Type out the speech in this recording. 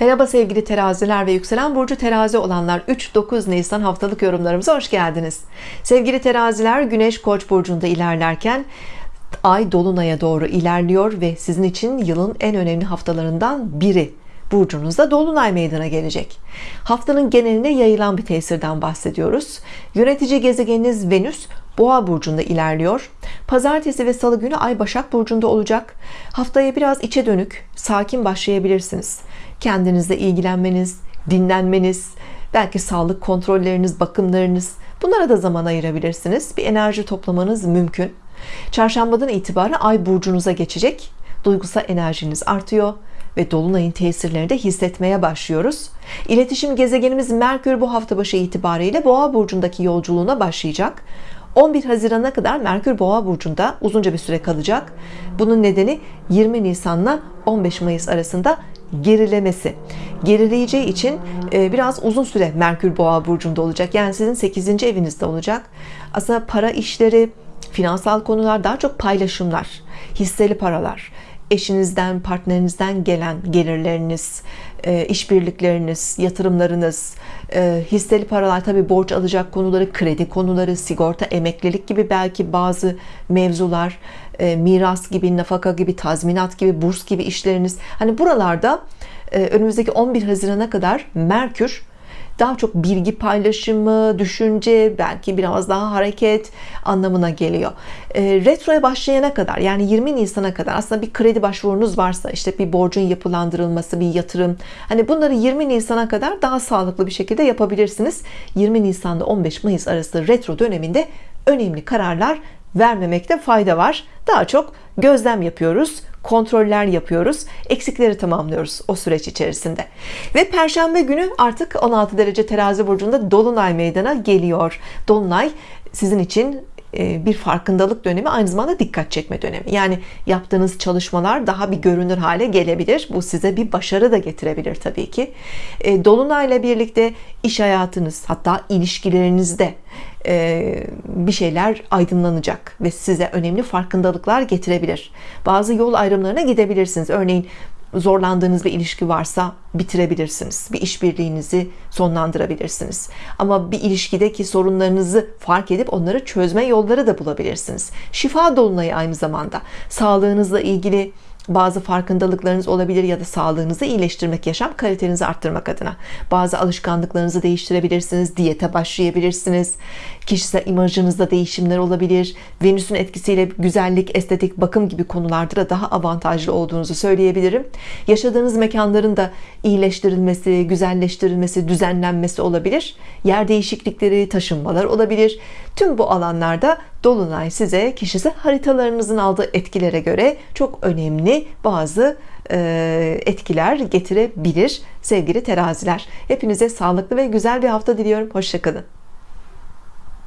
Merhaba sevgili teraziler ve yükselen burcu terazi olanlar. 3-9 Nisan haftalık yorumlarımıza hoş geldiniz. Sevgili teraziler Güneş Koç burcunda ilerlerken Ay Dolunay'a doğru ilerliyor ve sizin için yılın en önemli haftalarından biri burcunuzda Dolunay meydana gelecek. Haftanın geneline yayılan bir tesirden bahsediyoruz. Yönetici gezegeniniz Venüs Boğa burcunda ilerliyor. Pazartesi ve Salı günü Ay Başak burcunda olacak. Haftaya biraz içe dönük sakin başlayabilirsiniz. Kendinizle ilgilenmeniz dinlenmeniz belki sağlık kontrolleriniz bakımlarınız bunlara da zaman ayırabilirsiniz. Bir enerji toplamanız mümkün. Çarşambadan itibaren Ay burcunuza geçecek. Duygusal enerjiniz artıyor ve Dolunay'ın tesirlerini de hissetmeye başlıyoruz. İletişim gezegenimiz Merkür bu hafta başı itibariyle Boğa burcundaki yolculuğuna başlayacak 11 Haziran'a kadar Merkür Boğa burcunda uzunca bir süre kalacak. Bunun nedeni 20 Nisan'la 15 Mayıs arasında gerilemesi. Gerileyeceği için e, biraz uzun süre Merkür Boğa burcunda olacak. Yani sizin 8. evinizde olacak. Aslında para işleri finansal konular daha çok paylaşımlar hisseli paralar eşinizden partnerinizden gelen gelirleriniz işbirlikleriniz yatırımlarınız e, hisseli paralar tabi borç alacak konuları kredi konuları sigorta emeklilik gibi belki bazı mevzular e, miras gibi nafaka gibi tazminat gibi burs gibi işleriniz. Hani buralarda önümüzdeki 11 Haziran'a kadar Merkür daha çok bilgi paylaşımı, düşünce, belki biraz daha hareket anlamına geliyor. E, retroya başlayana kadar yani 20 Nisan'a kadar aslında bir kredi başvurunuz varsa işte bir borcun yapılandırılması, bir yatırım hani bunları 20 Nisan'a kadar daha sağlıklı bir şekilde yapabilirsiniz. 20 Nisan'da 15 Mayıs arası retro döneminde önemli kararlar vermemekte fayda var. Daha çok gözlem yapıyoruz kontroller yapıyoruz eksikleri tamamlıyoruz o süreç içerisinde. Ve Perşembe günü artık 16 derece terazi burcunda Dolunay meydana geliyor. Dolunay sizin için bir farkındalık dönemi aynı zamanda dikkat çekme dönemi. Yani yaptığınız çalışmalar daha bir görünür hale gelebilir. Bu size bir başarı da getirebilir tabii ki. E, Dolunayla birlikte iş hayatınız hatta ilişkilerinizde e, bir şeyler aydınlanacak ve size önemli farkındalıklar getirebilir. Bazı yol ayrımlarına gidebilirsiniz. Örneğin zorlandığınız bir ilişki varsa bitirebilirsiniz. Bir işbirliğinizi sonlandırabilirsiniz. Ama bir ilişkideki sorunlarınızı fark edip onları çözme yolları da bulabilirsiniz. Şifa dolunayı aynı zamanda sağlığınızla ilgili bazı farkındalıklarınız olabilir ya da sağlığınızı iyileştirmek yaşam kalitenizi arttırmak adına. Bazı alışkanlıklarınızı değiştirebilirsiniz diyete başlayabilirsiniz. Kişisel imajınızda değişimler olabilir. Venüs'ün etkisiyle güzellik estetik bakım gibi konularda da daha avantajlı olduğunuzu söyleyebilirim. Yaşadığınız mekanların da iyileştirilmesi güzelleştirilmesi düzenlenmesi olabilir. Yer değişiklikleri taşınmalar olabilir. Tüm bu alanlarda Dolunay size kişisel haritalarınızın aldığı etkilere göre çok önemli bazı e, etkiler getirebilir sevgili teraziler. Hepinize sağlıklı ve güzel bir hafta diliyorum. Hoşçakalın